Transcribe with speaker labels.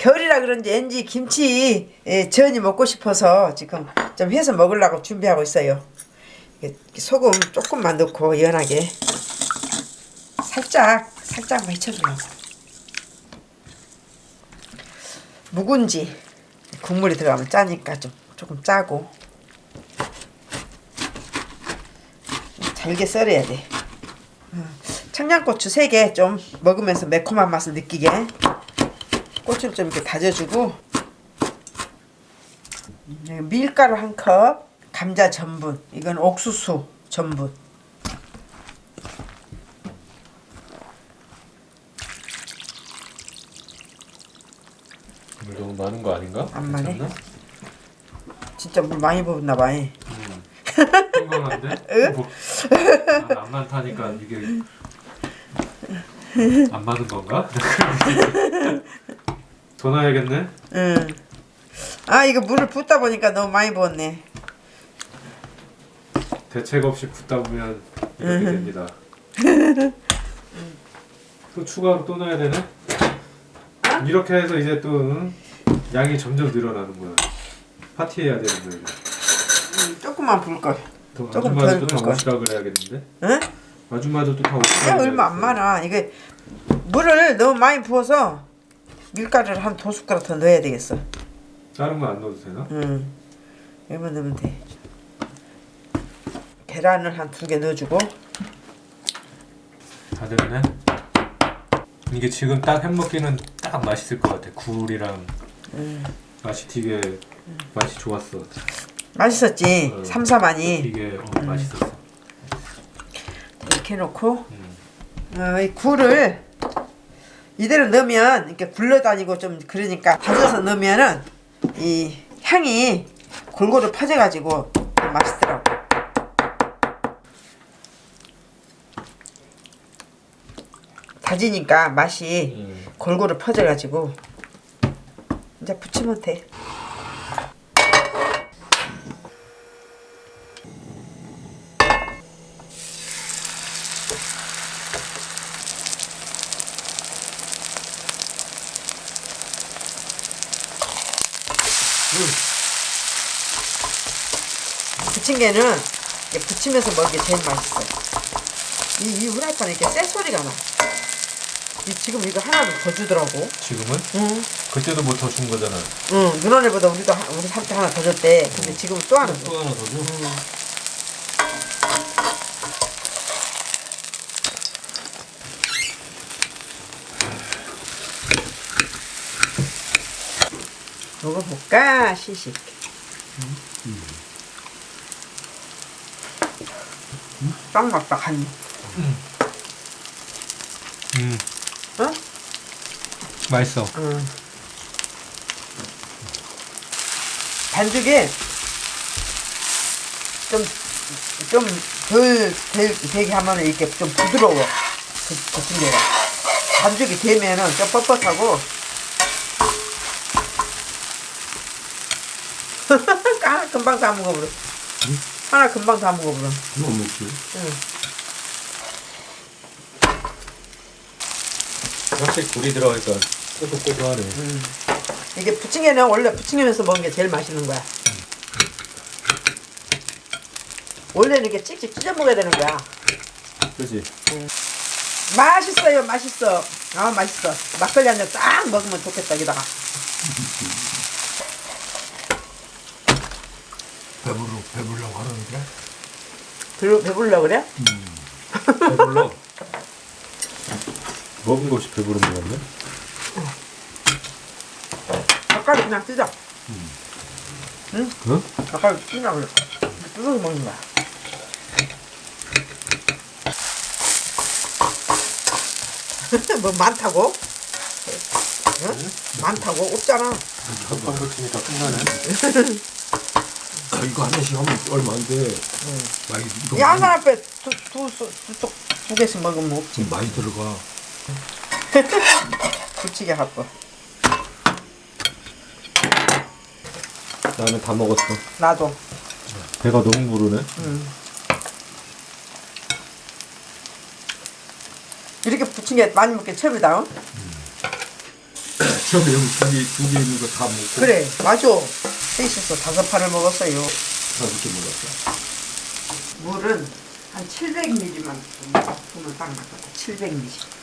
Speaker 1: 겨울이라 그런지 왠지 김치 예, 전이 먹고 싶어서 지금 좀 해서 먹으려고 준비하고 있어요. 소금 조금만 넣고 연하게 살짝 살짝만 헤쳐주려고. 묵은지 국물이 들어가면 짜니까 좀 조금 짜고 잘게 썰어야 돼. 어, 청양고추 3개 좀 먹으면서 매콤한 맛을 느끼게 고추를 좀 이렇게 다져주고 여기 밀가루 한 컵, 감자 전분, 이건 옥수수 전분
Speaker 2: 물 너무 많은 거 아닌가?
Speaker 1: 안 많네.
Speaker 2: 괜찮나?
Speaker 1: 진짜 물 많이 부었나 봐. 예.
Speaker 2: 건강한데? 뭐, 아, 안 많다니까 이게 안 맞은 건가? 더 넣어야겠네?
Speaker 1: 응. 아 이거 물을 붓다 보니까 너무 많이 부었네.
Speaker 2: 대책 없이 붓다 보면 이렇게 됩니다. 또 추가로 또 넣어야 되네? 이렇게 해서 이제 또 응? 양이 점점 늘어나는 거야. 파티해야 되는 거야.
Speaker 1: 음, 조금만 부을 걸.
Speaker 2: 또
Speaker 1: 조금
Speaker 2: 아줌마도
Speaker 1: 덜 걸.
Speaker 2: 그래야겠는데?
Speaker 1: 응?
Speaker 2: 아줌마도 또 다 오시라
Speaker 1: 야, 얼마 안 많아. 이게 물을 너무 많이 부어서 밀가루를 한 두 숟가락 더 넣어야 되겠어.
Speaker 2: 다른 거 안 넣어도 되나?
Speaker 1: 응. 이만 넣으면 돼. 계란을 한 두 개 넣어주고
Speaker 2: 다 됐네. 이게 지금 딱 햄먹기는 딱 맛있을 것 같아. 굴이랑
Speaker 1: 음.
Speaker 2: 맛이 되게 맛이 좋았어.
Speaker 1: 맛있었지.
Speaker 2: 응.
Speaker 1: 삼삼하니
Speaker 2: 이게 어, 맛있었어.
Speaker 1: 이렇게 해놓고
Speaker 2: 음.
Speaker 1: 어, 이 굴을 이대로 넣으면 이렇게 굴러다니고 좀 그러니까 다져서 넣으면은 이 향이 골고루 퍼져가지고 좀 맛있더라고. 다지니까 맛이
Speaker 2: 음.
Speaker 1: 골고루 퍼져가지고 이제 부치면 돼. 부침개는 부치면서 먹는 게 제일 맛있어. 이, 이 후라이팬에 이렇게 쎄 소리가 나. 이, 지금 이거 하나도 더 주더라고.
Speaker 2: 지금은?
Speaker 1: 응.
Speaker 2: 그때도 뭐 더 준 거잖아.
Speaker 1: 응, 누나네보다 우리도 하- 우리 삼때 하나 더 줬대. 근데 지금 또 하나 줘.
Speaker 2: 또 하나 더 줘?
Speaker 1: 먹어볼까? 시식. 딱 맞다, 간.
Speaker 2: 음.
Speaker 1: 응?
Speaker 2: 맛있어.
Speaker 1: 응. 반죽이 좀, 좀 덜, 덜, 되게 하면 이렇게 좀 부드러워. 그, 그 층계가. 반죽이 되면은 좀 뻣뻣하고. 하나 금방 다 먹어버려. 하나 금방 다 먹어버려.
Speaker 3: 뭐 먹지?
Speaker 1: 응.
Speaker 2: 확실히 굴이 들어가니까 꼬독꼬독하네.
Speaker 1: 이게 부침개는 원래 부침개면서 먹는 게 제일 맛있는 거야. 원래는 이렇게 찍찍 찢어 먹어야 되는 거야.
Speaker 2: 그지?
Speaker 1: 맛있어요, 맛있어. 아, 맛있어. 막걸리 한 잔 딱 먹으면 좋겠다, 여기다가.
Speaker 3: 배부르 배부르려고 하는데
Speaker 1: 배부, 배불러 그래?
Speaker 2: 배불러. 먹은 거 없이 배부른 거 같네?
Speaker 1: 젓갈이 그냥 뜯어.
Speaker 2: 응?
Speaker 1: 젓갈이 뜯어 그래. 뜯어서 먹는 거야. 뭐 많다고? 응? 많다고? 없잖아.
Speaker 2: 한번 붙이니까 끝나네.
Speaker 3: 아, 이거 하나씩 하면 얼마 안 돼. 많이 이거
Speaker 1: 이 한
Speaker 3: 많이,
Speaker 1: 사람 앞에 두, 두, 두, 두, 두 개씩 먹으면 없지.
Speaker 3: 많이 들어가.
Speaker 1: 부치게 갖고.
Speaker 2: 나는 다 먹었어.
Speaker 1: 나도.
Speaker 2: 배가 너무 부르네.
Speaker 1: 이렇게 부친 게 많이 먹게 처음이다. 응?
Speaker 3: 처음에 여기 두개 두개 있는 거 다 먹고
Speaker 1: 그래 맞아 셋이서 다섯 판을 먹었어요.
Speaker 3: 다 이렇게 먹었어.
Speaker 1: 물은 한 700ml만 부으면 딱 맞거든 700ml